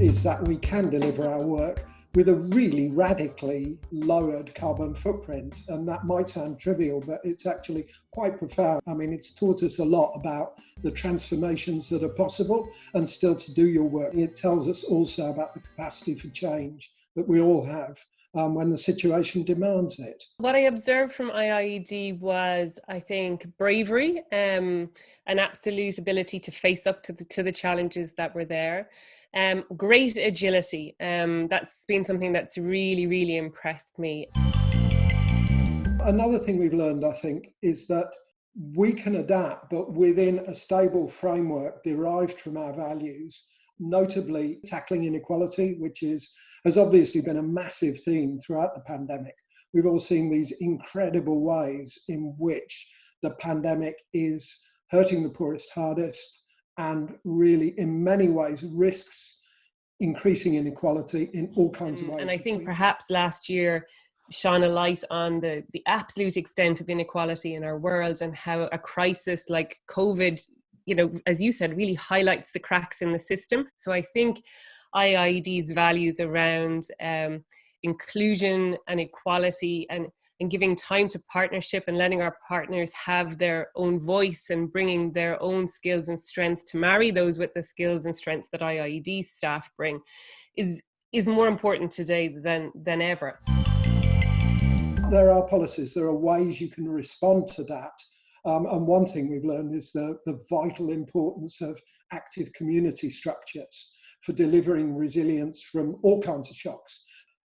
is that we can deliver our work with a really radically lowered carbon footprint. And that might sound trivial, but it's actually quite profound. I mean, it's taught us a lot about the transformations that are possible and still to do your work. It tells us also about the capacity for change that we all have. Um, when the situation demands it. What I observed from IIED was, I think, bravery, um, an absolute ability to face up to the, to the challenges that were there. Um, great agility. Um, that's been something that's really, really impressed me. Another thing we've learned, I think, is that we can adapt, but within a stable framework derived from our values, notably tackling inequality, which is has obviously been a massive theme throughout the pandemic. We've all seen these incredible ways in which the pandemic is hurting the poorest hardest, and really in many ways risks increasing inequality in all kinds of ways. And I think perhaps last year shone a light on the, the absolute extent of inequality in our world and how a crisis like COVID, you know, as you said, really highlights the cracks in the system. So I think IIED's values around um, inclusion and equality and and giving time to partnership and letting our partners have their own voice and bringing their own skills and strengths to marry those with the skills and strengths that IIED staff bring is is more important today than than ever. There are policies, there are ways you can respond to that. Um, and one thing we've learned is the, the vital importance of active community structures for delivering resilience from all kinds of shocks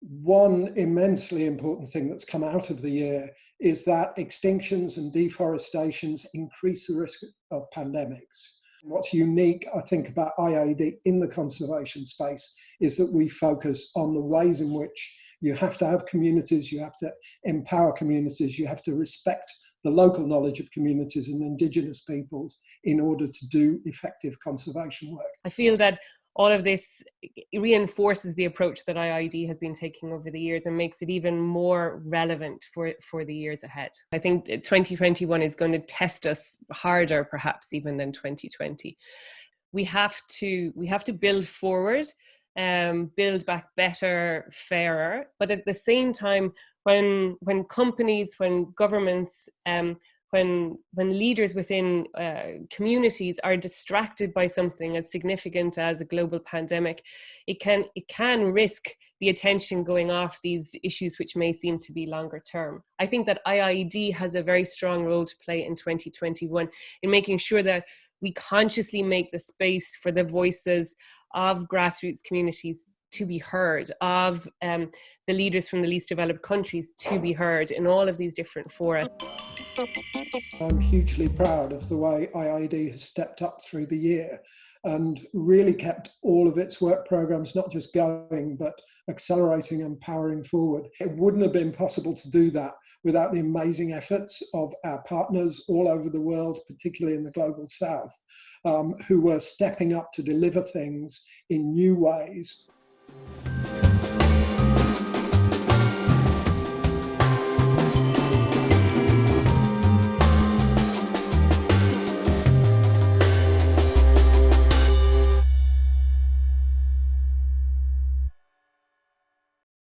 one immensely important thing that's come out of the year is that extinctions and deforestations increase the risk of pandemics. What's unique, I think, about IIED in the conservation space is that we focus on the ways in which you have to have communities, you have to empower communities, you have to respect the local knowledge of communities and indigenous peoples in order to do effective conservation work. I feel that all of this reinforces the approach that IIED has been taking over the years and makes it even more relevant for, for the years ahead. I think 2021 is going to test us harder perhaps even than 2020. We have to, we have to build forward um, build back better, fairer. But at the same time, when when companies, when governments um, when when leaders within uh, communities are distracted by something as significant as a global pandemic it can it can risk the attention going off these issues which may seem to be longer term i think that iied has a very strong role to play in 2021 in making sure that we consciously make the space for the voices of grassroots communities to be heard, of um, the leaders from the least developed countries to be heard in all of these different fora. I'm hugely proud of the way IIED has stepped up through the year and really kept all of its work programs not just going but accelerating and powering forward. It wouldn't have been possible to do that without the amazing efforts of our partners all over the world, particularly in the global south, um, who were stepping up to deliver things in new ways.